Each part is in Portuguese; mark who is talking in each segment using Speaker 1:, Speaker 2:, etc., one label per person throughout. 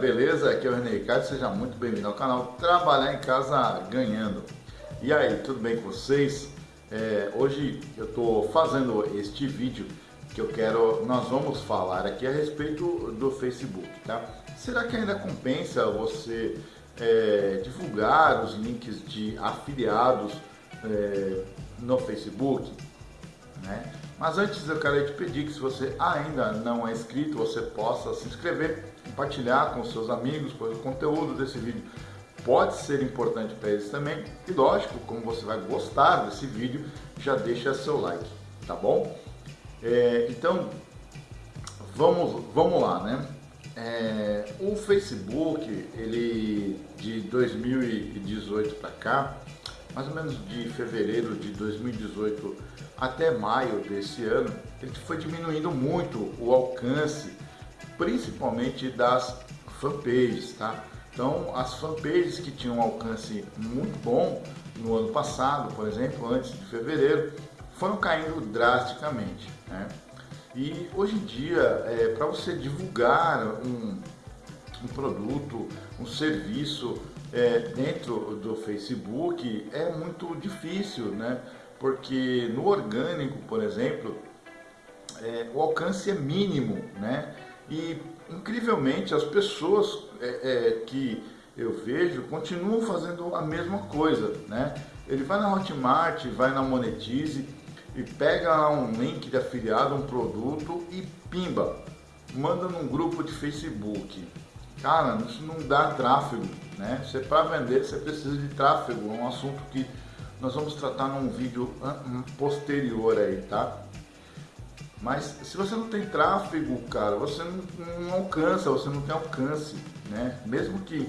Speaker 1: beleza? Aqui é o René Ricardo, seja muito bem-vindo ao canal Trabalhar em Casa Ganhando. E aí, tudo bem com vocês? É, hoje eu estou fazendo este vídeo que eu quero, nós vamos falar aqui a respeito do Facebook, tá? Será que ainda compensa você é, divulgar os links de afiliados é, no Facebook? Né? Mas antes eu quero te pedir que se você ainda não é inscrito, você possa se inscrever, compartilhar com seus amigos, pois o conteúdo desse vídeo pode ser importante para eles também. E lógico, como você vai gostar desse vídeo, já deixa seu like, tá bom? É, então, vamos, vamos lá, né? É, o Facebook, ele de 2018 para cá, mais ou menos de fevereiro de 2018 até maio desse ano, ele foi diminuindo muito o alcance, principalmente das fanpages, tá? Então, as fanpages que tinham um alcance muito bom no ano passado, por exemplo, antes de fevereiro, foram caindo drasticamente, né? E hoje em dia, é, para você divulgar um, um produto, um serviço é, dentro do Facebook é muito difícil, né? porque no orgânico, por exemplo, é, o alcance é mínimo, né? E incrivelmente as pessoas é, é, que eu vejo continuam fazendo a mesma coisa, né? Ele vai na Hotmart, vai na Monetize e pega um link de afiliado, um produto e pimba, manda num grupo de Facebook. Cara, isso não dá tráfego, né? Você para vender você precisa de tráfego, é um assunto que nós vamos tratar num vídeo posterior aí, tá? Mas se você não tem tráfego, cara, você não, não alcança, você não tem alcance, né? Mesmo que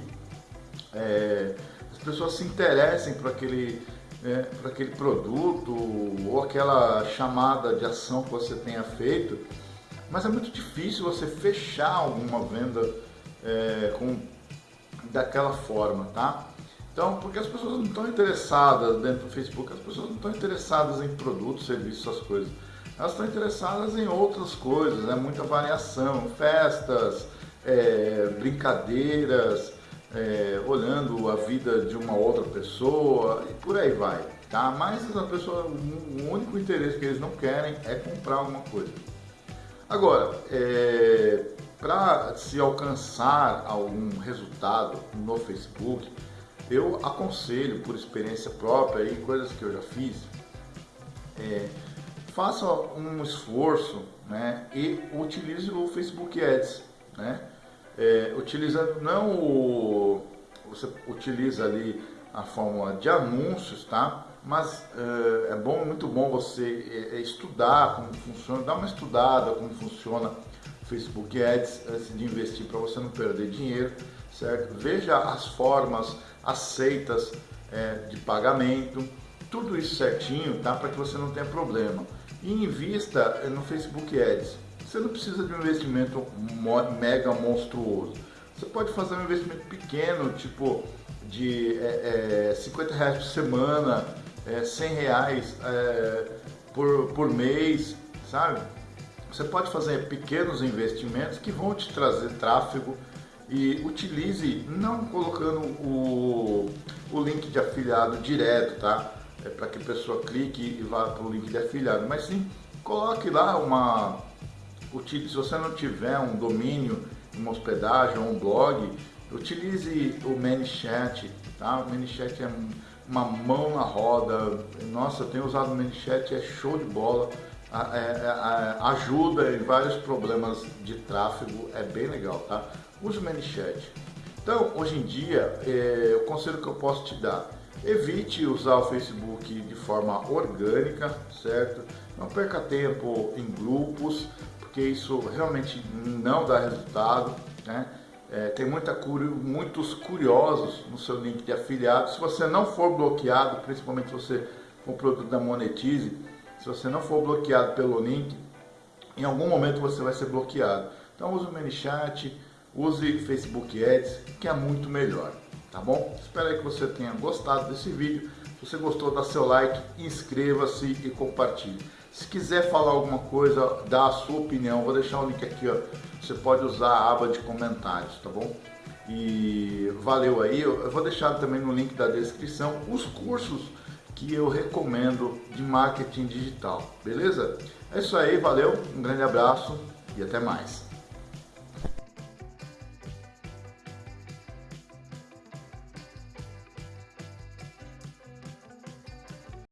Speaker 1: é, as pessoas se interessem por aquele, é, por aquele produto ou aquela chamada de ação que você tenha feito, mas é muito difícil você fechar alguma venda é, com, daquela forma, tá? Então, porque as pessoas não estão interessadas dentro do Facebook, as pessoas não estão interessadas em produtos, serviços, essas coisas. Elas estão interessadas em outras coisas, né? muita variação, festas, é, brincadeiras, é, olhando a vida de uma outra pessoa e por aí vai. Tá? Mas a pessoa, o único interesse que eles não querem é comprar alguma coisa. Agora, é, para se alcançar algum resultado no Facebook, eu aconselho, por experiência própria e coisas que eu já fiz, é, faça um esforço né, e utilize o Facebook Ads. Né? É, utilizando não o. Você utiliza ali a fórmula de anúncios, tá? Mas é, é bom, muito bom você é, é estudar como funciona, dar uma estudada como funciona Facebook Ads antes de investir para você não perder dinheiro, certo? Veja as formas aceitas é, de pagamento, tudo isso certinho, tá? Para que você não tenha problema. E invista no Facebook Ads. Você não precisa de um investimento mega monstruoso. Você pode fazer um investimento pequeno, tipo de é, é, 50 reais por semana, é, 100 reais é, por, por mês, sabe? Você pode fazer pequenos investimentos que vão te trazer tráfego e utilize não colocando o, o link de afiliado direto, tá? É para que a pessoa clique e vá para o link de afiliado, mas sim coloque lá uma se você não tiver um domínio, uma hospedagem ou um blog, utilize o ManyChat, tá? O ManyChat é uma mão na roda. Nossa, eu tenho usado o ManyChat, é show de bola. É, é, ajuda em vários problemas de tráfego, é bem legal, tá? use o ManyChat. Então, hoje em dia, é, o conselho que eu posso te dar, evite usar o Facebook de forma orgânica, certo? Não perca tempo em grupos, porque isso realmente não dá resultado, né? É, tem muita muitos curiosos no seu link de afiliado. Se você não for bloqueado, principalmente se você for produto da Monetize, se você não for bloqueado pelo link, em algum momento você vai ser bloqueado. Então use o ManyChat, use Facebook Ads, que é muito melhor, tá bom? Espero que você tenha gostado desse vídeo. Se você gostou, dá seu like, inscreva-se e compartilhe. Se quiser falar alguma coisa, dá a sua opinião, vou deixar o link aqui, ó. Você pode usar a aba de comentários, tá bom? E valeu aí, eu vou deixar também no link da descrição os cursos que eu recomendo de marketing digital, beleza? É isso aí, valeu, um grande abraço e até mais.